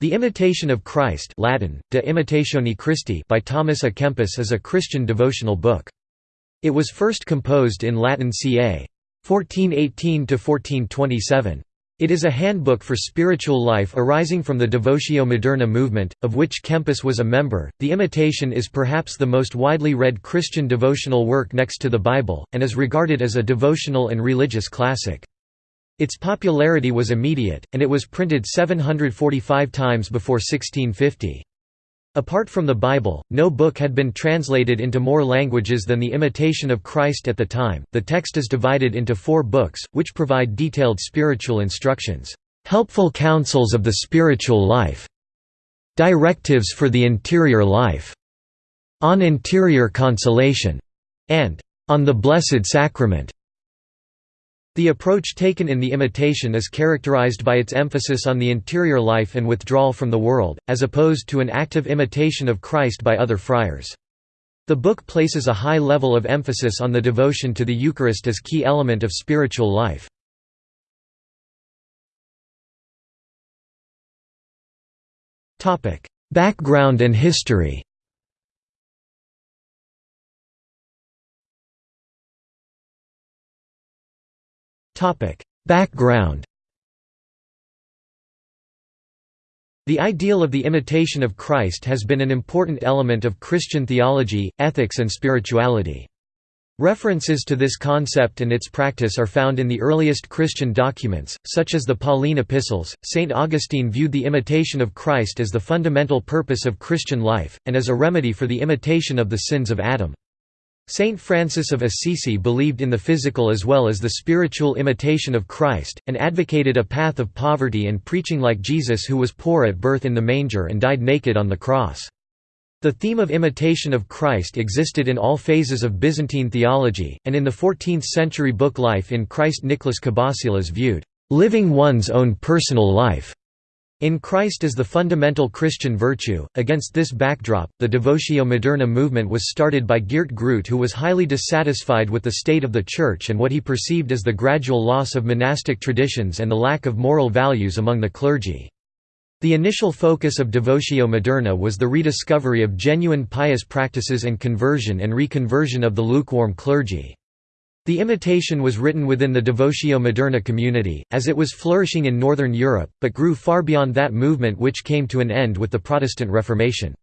The Imitation of Christ Latin, De Imitatione Christi by Thomas à Kempis is a Christian devotional book. It was first composed in Latin ca. 1418–1427. It is a handbook for spiritual life arising from the Devotio Moderna movement, of which Kempis was a member. The Imitation is perhaps the most widely read Christian devotional work next to the Bible, and is regarded as a devotional and religious classic. Its popularity was immediate, and it was printed 745 times before 1650. Apart from the Bible, no book had been translated into more languages than The Imitation of Christ at the time. The text is divided into four books, which provide detailed spiritual instructions, helpful counsels of the spiritual life, directives for the interior life, on interior consolation, and on the Blessed Sacrament. The approach taken in the imitation is characterized by its emphasis on the interior life and withdrawal from the world, as opposed to an active imitation of Christ by other friars. The book places a high level of emphasis on the devotion to the Eucharist as key element of spiritual life. Background and history Background The ideal of the imitation of Christ has been an important element of Christian theology, ethics and spirituality. References to this concept and its practice are found in the earliest Christian documents, such as the Pauline epistles. St. Augustine viewed the imitation of Christ as the fundamental purpose of Christian life, and as a remedy for the imitation of the sins of Adam. Saint Francis of Assisi believed in the physical as well as the spiritual imitation of Christ, and advocated a path of poverty and preaching like Jesus who was poor at birth in the manger and died naked on the cross. The theme of imitation of Christ existed in all phases of Byzantine theology, and in the 14th-century book Life in Christ Nicholas Cabasilas viewed, "...living one's own personal life." In Christ as the fundamental Christian virtue. Against this backdrop, the Devotio Moderna movement was started by Geert Groote, who was highly dissatisfied with the state of the Church and what he perceived as the gradual loss of monastic traditions and the lack of moral values among the clergy. The initial focus of Devotio Moderna was the rediscovery of genuine pious practices and conversion and reconversion of the lukewarm clergy. The imitation was written within the Devotio Moderna community, as it was flourishing in Northern Europe, but grew far beyond that movement which came to an end with the Protestant Reformation.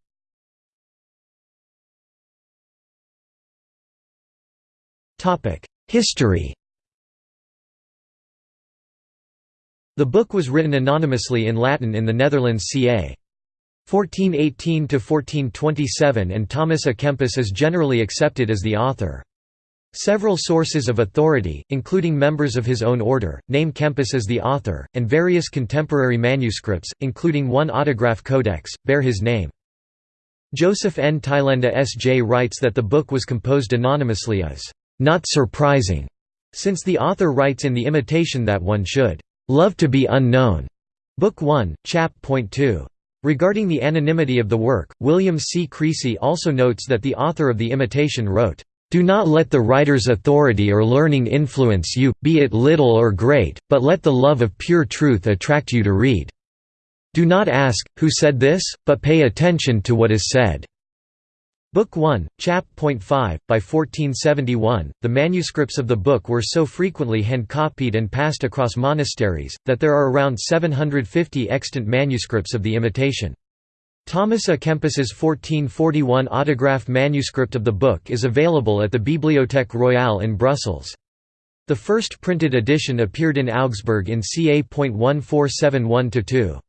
History The book was written anonymously in Latin in the Netherlands ca. 1418–1427 and Thomas à Kempis is generally accepted as the author. Several sources of authority, including members of his own order, name Kempis as the author, and various contemporary manuscripts, including one autograph codex, bear his name. Joseph N. Tylenda S.J. writes that the book was composed anonymously as, "...not surprising", since the author writes in the imitation that one should, "...love to be unknown." Book 1, chap. Point 2. Regarding the anonymity of the work, William C. Creasy also notes that the author of the imitation wrote, do not let the writer's authority or learning influence you, be it little or great, but let the love of pure truth attract you to read. Do not ask, who said this, but pay attention to what is said. Book 1, chap. 5, by 1471, the manuscripts of the book were so frequently hand-copied and passed across monasteries, that there are around 750 extant manuscripts of the imitation. Thomas à Kempis's 1441 autograph manuscript of the book is available at the Bibliothèque Royale in Brussels. The first printed edition appeared in Augsburg in ca. 1471–2.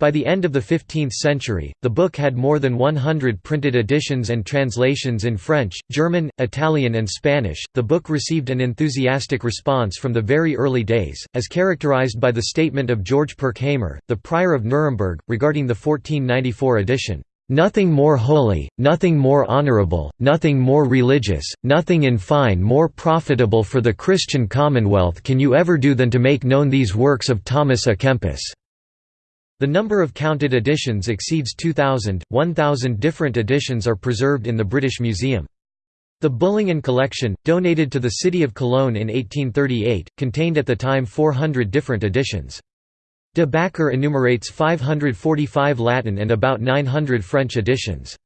By the end of the 15th century, the book had more than 100 printed editions and translations in French, German, Italian, and Spanish. The book received an enthusiastic response from the very early days, as characterized by the statement of George Pirckhamer, the prior of Nuremberg, regarding the 1494 edition. Nothing more holy, nothing more honorable, nothing more religious, nothing in fine more profitable for the Christian commonwealth can you ever do than to make known these works of Thomas à Kempis. The number of counted editions exceeds 2,000, 1,000 different editions are preserved in the British Museum. The Bullingen collection, donated to the city of Cologne in 1838, contained at the time 400 different editions. De Backer enumerates 545 Latin and about 900 French editions.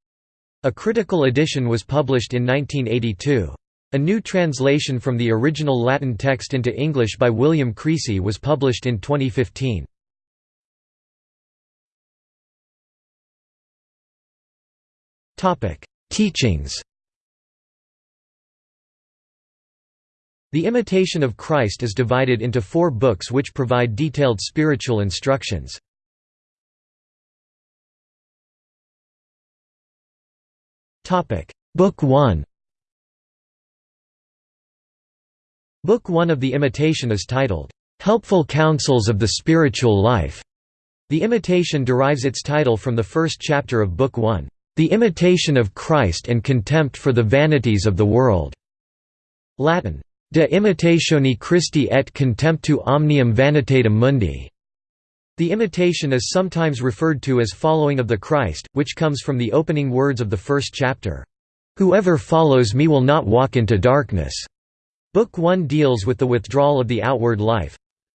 A critical edition was published in 1982. A new translation from the original Latin text into English by William Creasy was published in 2015. Teachings. The Imitation of Christ is divided into four books which provide detailed spiritual instructions. Book 1 Book 1 of The Imitation is titled, "'Helpful Counsels of the Spiritual Life". The Imitation derives its title from the first chapter of Book 1, "'The Imitation of Christ and Contempt for the Vanities of the World". Latin, De imitatione Christi et contemptu omnium vanitatum mundi. The imitation is sometimes referred to as following of the Christ, which comes from the opening words of the first chapter. Whoever follows me will not walk into darkness. Book 1 deals with the withdrawal of the outward life,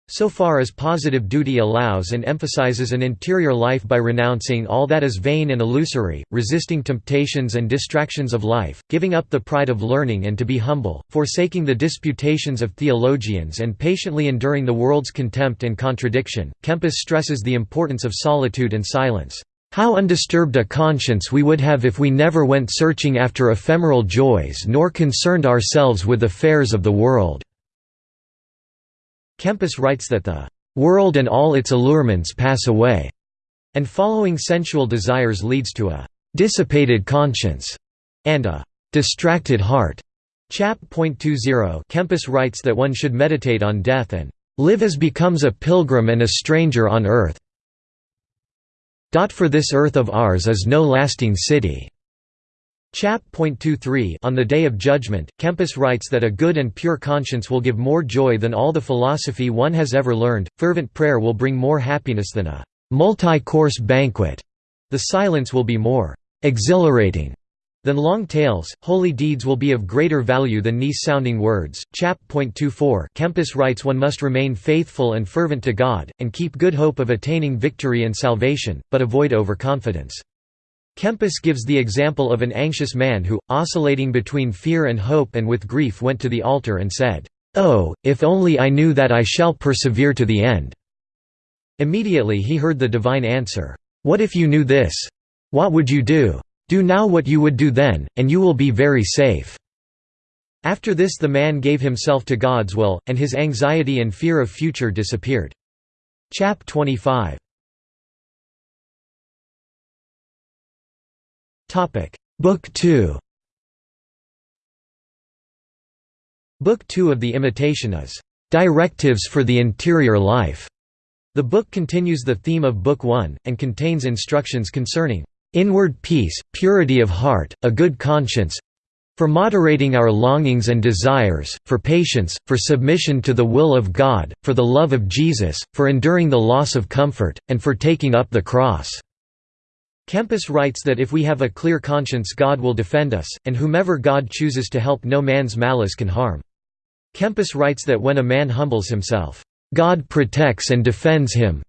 so far as positive duty allows and emphasizes an interior life by renouncing all that is vain and illusory, resisting temptations and distractions of life, giving up the pride of learning and to be humble, forsaking the disputations of theologians and patiently enduring the world's contempt and contradiction. Kempis stresses the importance of solitude and silence. How undisturbed a conscience we would have if we never went searching after ephemeral joys nor concerned ourselves with affairs of the world." Kempis writes that the "...world and all its allurements pass away", and following sensual desires leads to a "...dissipated conscience", and a "...distracted heart". Chap. Kempis writes that one should meditate on death and "...live as becomes a pilgrim and a stranger on earth." For this earth of ours is no lasting city. Chap. 23 On the Day of Judgment, Kempis writes that a good and pure conscience will give more joy than all the philosophy one has ever learned, fervent prayer will bring more happiness than a multi-course banquet, the silence will be more exhilarating than long tales, holy deeds will be of greater value than nice-sounding words. Chap. 24 Kempis writes one must remain faithful and fervent to God, and keep good hope of attaining victory and salvation, but avoid overconfidence. Kempis gives the example of an anxious man who, oscillating between fear and hope and with grief went to the altar and said, "'Oh, if only I knew that I shall persevere to the end!' Immediately he heard the divine answer, "'What if you knew this? What would you do?' Do now what you would do then, and you will be very safe." After this the man gave himself to God's will, and his anxiety and fear of future disappeared. Chap 25 Book 2 Book 2 of The Imitation is, "...directives for the interior life." The book continues the theme of Book 1, and contains instructions concerning inward peace, purity of heart, a good conscience for moderating our longings and desires, for patience, for submission to the will of God, for the love of Jesus, for enduring the loss of comfort, and for taking up the cross." Kempis writes that if we have a clear conscience God will defend us, and whomever God chooses to help no man's malice can harm. Kempis writes that when a man humbles himself, "...God protects and defends him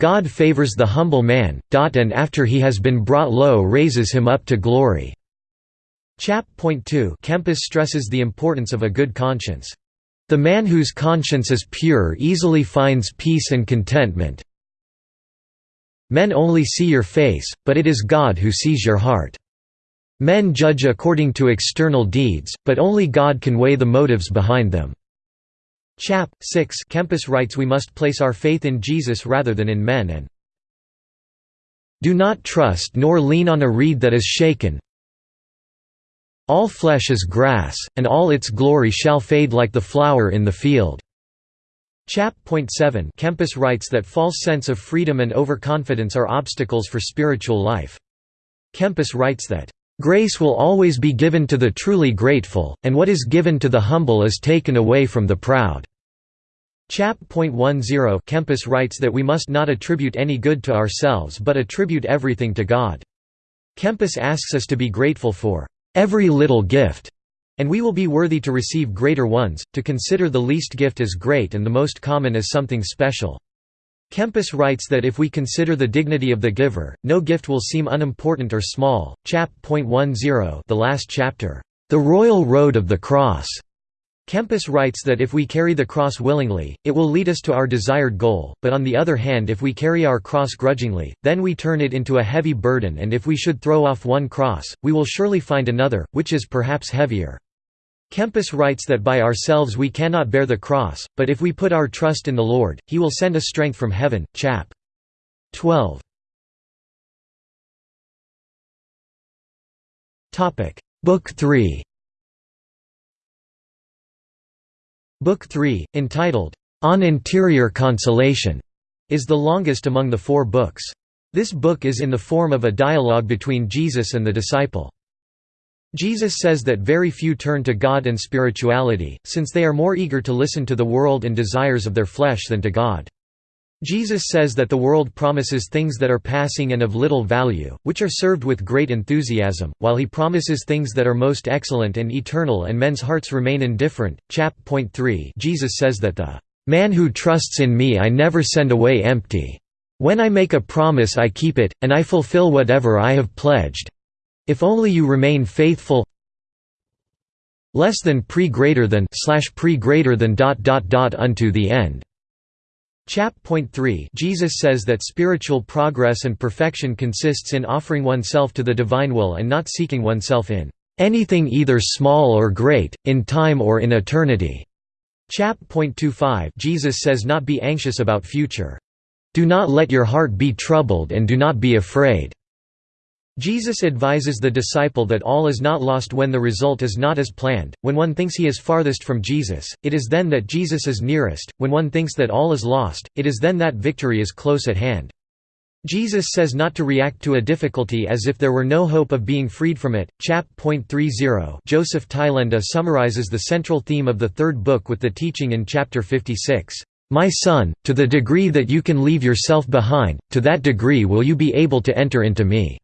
God favors the humble man, and after he has been brought low raises him up to glory." Chap. Point 2 Kempis stresses the importance of a good conscience. The man whose conscience is pure easily finds peace and contentment. Men only see your face, but it is God who sees your heart. Men judge according to external deeds, but only God can weigh the motives behind them. Chap. 6 Kempis writes we must place our faith in Jesus rather than in men and do not trust nor lean on a reed that is shaken. All flesh is grass, and all its glory shall fade like the flower in the field. Chap. 7 Kempis writes that false sense of freedom and overconfidence are obstacles for spiritual life. Kempis writes that, Grace will always be given to the truly grateful, and what is given to the humble is taken away from the proud." Chap. Kempis writes that we must not attribute any good to ourselves but attribute everything to God. Kempis asks us to be grateful for "...every little gift." And we will be worthy to receive greater ones, to consider the least gift as great and the most common as something special. Kempis writes that if we consider the dignity of the giver, no gift will seem unimportant or small. Chap. 10, the last chapter, The Royal Road of the Cross. Kempis writes that if we carry the cross willingly, it will lead us to our desired goal, but on the other hand if we carry our cross grudgingly, then we turn it into a heavy burden and if we should throw off one cross, we will surely find another, which is perhaps heavier. Kempis writes that by ourselves we cannot bear the cross, but if we put our trust in the Lord, he will send us strength from heaven. Chap. 12. Book 3 Book 3, entitled, On Interior Consolation, is the longest among the four books. This book is in the form of a dialogue between Jesus and the disciple. Jesus says that very few turn to God and spirituality, since they are more eager to listen to the world and desires of their flesh than to God. Jesus says that the world promises things that are passing and of little value, which are served with great enthusiasm, while he promises things that are most excellent and eternal and men's hearts remain indifferent. Chap. Point 3 Jesus says that the man who trusts in me I never send away empty. When I make a promise I keep it, and I fulfill whatever I have pledged. If only you remain faithful less than pre greater than slash pre greater than dot dot dot unto the end. Chap. Point 3 Jesus says that spiritual progress and perfection consists in offering oneself to the divine will and not seeking oneself in anything either small or great, in time or in eternity. Chap. Point 25 Jesus says not be anxious about future. Do not let your heart be troubled and do not be afraid. Jesus advises the disciple that all is not lost when the result is not as planned. When one thinks he is farthest from Jesus, it is then that Jesus is nearest. When one thinks that all is lost, it is then that victory is close at hand. Jesus says not to react to a difficulty as if there were no hope of being freed from it. Chap. 30 Joseph Tylenda uh, summarizes the central theme of the third book with the teaching in chapter 56. My son, to the degree that you can leave yourself behind, to that degree will you be able to enter into me.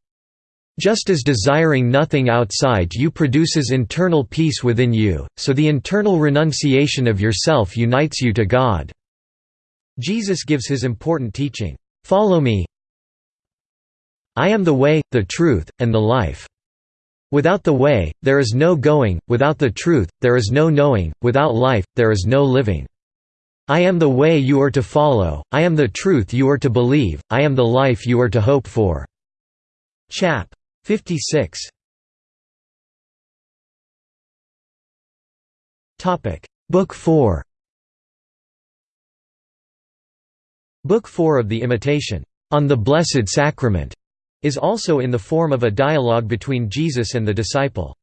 Just as desiring nothing outside you produces internal peace within you, so the internal renunciation of yourself unites you to God." Jesus gives his important teaching, "'Follow me I am the way, the truth, and the life. Without the way, there is no going, without the truth, there is no knowing, without life, there is no living. I am the way you are to follow, I am the truth you are to believe, I am the life you are to hope for." Chap. 56 Topic. Book 4 Book 4 of the Imitation, On the Blessed Sacrament, is also in the form of a dialogue between Jesus and the disciple.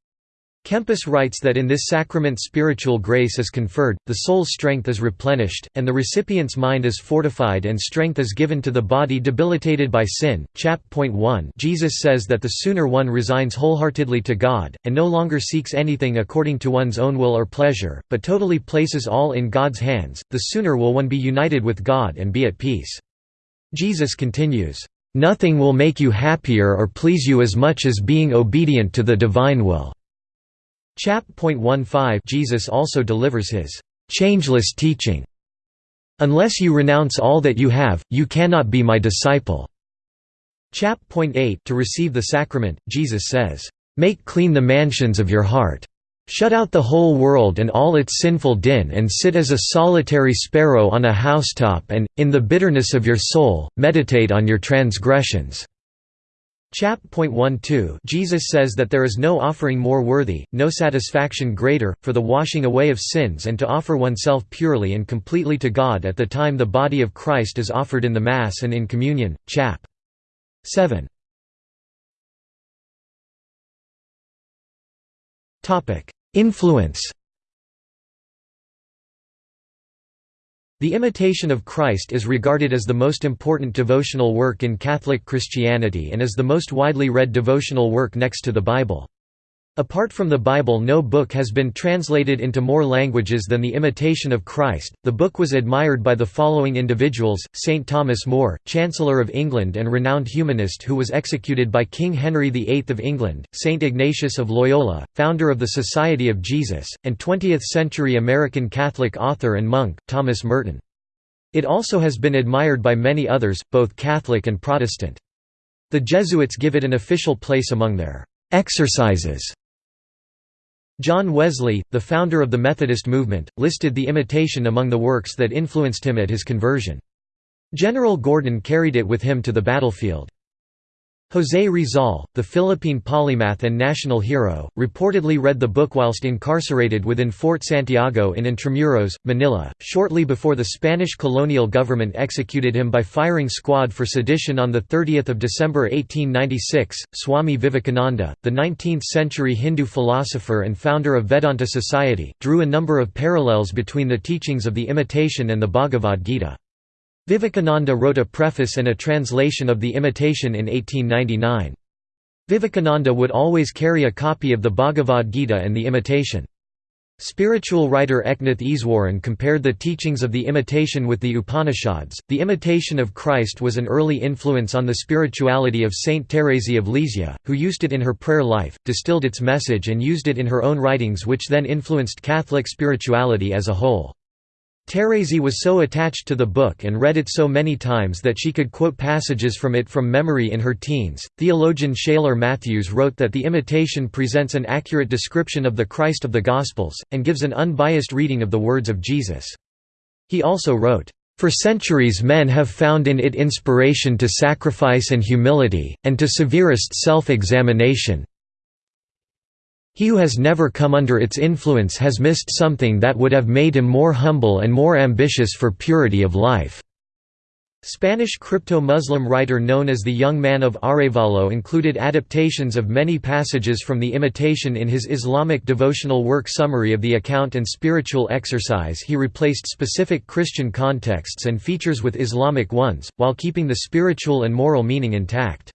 Kempis writes that in this sacrament spiritual grace is conferred, the soul's strength is replenished, and the recipient's mind is fortified and strength is given to the body debilitated by sin. Chap. Point 1 Jesus says that the sooner one resigns wholeheartedly to God, and no longer seeks anything according to one's own will or pleasure, but totally places all in God's hands, the sooner will one be united with God and be at peace. Jesus continues, "...nothing will make you happier or please you as much as being obedient to the divine will." Chap. 15 Jesus also delivers his changeless teaching. Unless you renounce all that you have, you cannot be my disciple. Chap. 8 To receive the sacrament, Jesus says, Make clean the mansions of your heart. Shut out the whole world and all its sinful din and sit as a solitary sparrow on a housetop and, in the bitterness of your soul, meditate on your transgressions. Chap. 12 Jesus says that there is no offering more worthy, no satisfaction greater, for the washing away of sins and to offer oneself purely and completely to God at the time the body of Christ is offered in the Mass and in communion. Chap. 7 Influence The Imitation of Christ is regarded as the most important devotional work in Catholic Christianity and is the most widely read devotional work next to the Bible. Apart from the Bible no book has been translated into more languages than The Imitation of Christ. The book was admired by the following individuals, St. Thomas More, Chancellor of England and renowned humanist who was executed by King Henry VIII of England, St. Ignatius of Loyola, founder of the Society of Jesus, and 20th-century American Catholic author and monk, Thomas Merton. It also has been admired by many others, both Catholic and Protestant. The Jesuits give it an official place among their exercises John Wesley, the founder of the Methodist movement, listed the imitation among the works that influenced him at his conversion. General Gordon carried it with him to the battlefield. José Rizal, the Philippine polymath and national hero, reportedly read the book whilst incarcerated within Fort Santiago in Intramuros, Manila, shortly before the Spanish colonial government executed him by firing squad for sedition on 30 December 1896. Swami Vivekananda, the 19th-century Hindu philosopher and founder of Vedanta Society, drew a number of parallels between the teachings of the Imitation and the Bhagavad Gita. Vivekananda wrote a preface and a translation of The Imitation in 1899. Vivekananda would always carry a copy of the Bhagavad Gita and The Imitation. Spiritual writer Eknath Easwaran compared the teachings of the Imitation with the Upanishads. The Imitation of Christ was an early influence on the spirituality of Saint Thérèse of Lisieux, who used it in her prayer life, distilled its message and used it in her own writings which then influenced Catholic spirituality as a whole. Thérèse was so attached to the book and read it so many times that she could quote passages from it from memory in her teens. Theologian Shailer Mathews wrote that the imitation presents an accurate description of the Christ of the Gospels, and gives an unbiased reading of the words of Jesus. He also wrote, For centuries men have found in it inspiration to sacrifice and humility, and to severest self-examination, he who has never come under its influence has missed something that would have made him more humble and more ambitious for purity of life. Spanish crypto-Muslim writer known as the Young Man of Arevalo included adaptations of many passages from the Imitation in his Islamic devotional work Summary of the Account and Spiritual Exercise he replaced specific Christian contexts and features with Islamic ones, while keeping the spiritual and moral meaning intact.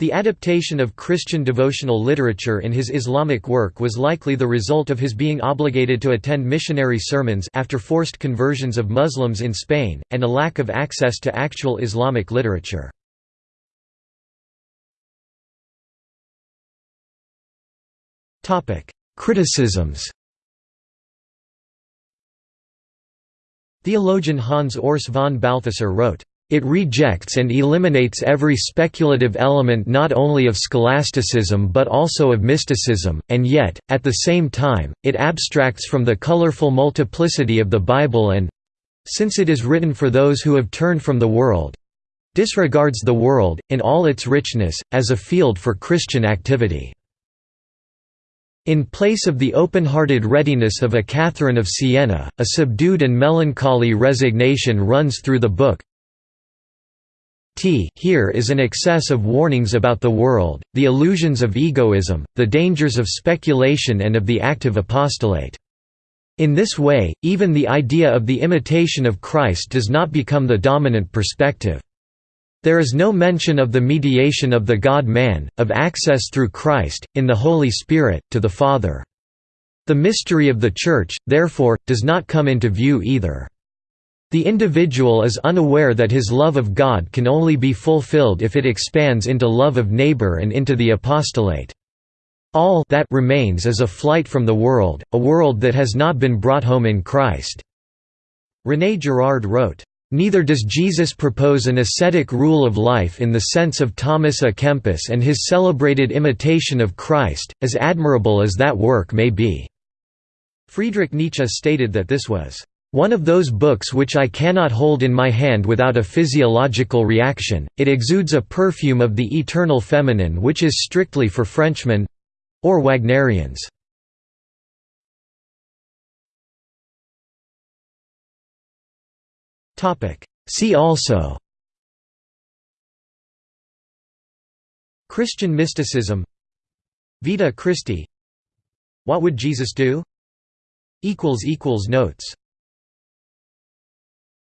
The adaptation of Christian devotional literature in his Islamic work was likely the result of his being obligated to attend missionary sermons after forced conversions of Muslims in Spain, and a lack of access to actual Islamic literature. Criticisms Theologian Hans Urs von Balthasar wrote, it rejects and eliminates every speculative element not only of scholasticism but also of mysticism, and yet, at the same time, it abstracts from the colorful multiplicity of the Bible and—since it is written for those who have turned from the world—disregards the world, in all its richness, as a field for Christian activity. In place of the open-hearted readiness of a Catherine of Siena, a subdued and melancholy resignation runs through the book, T here is an excess of warnings about the world, the illusions of egoism, the dangers of speculation and of the active apostolate. In this way, even the idea of the imitation of Christ does not become the dominant perspective. There is no mention of the mediation of the God-man, of access through Christ, in the Holy Spirit, to the Father. The mystery of the Church, therefore, does not come into view either. The individual is unaware that his love of God can only be fulfilled if it expands into love of neighbor and into the apostolate. All that remains is a flight from the world, a world that has not been brought home in Christ." René Girard wrote, Neither does Jesus propose an ascetic rule of life in the sense of Thomas à Kempis and his celebrated imitation of Christ, as admirable as that work may be." Friedrich Nietzsche stated that this was one of those books which I cannot hold in my hand without a physiological reaction, it exudes a perfume of the eternal feminine which is strictly for Frenchmen—or Wagnerians. See also Christian mysticism Vita Christi What would Jesus do? Notes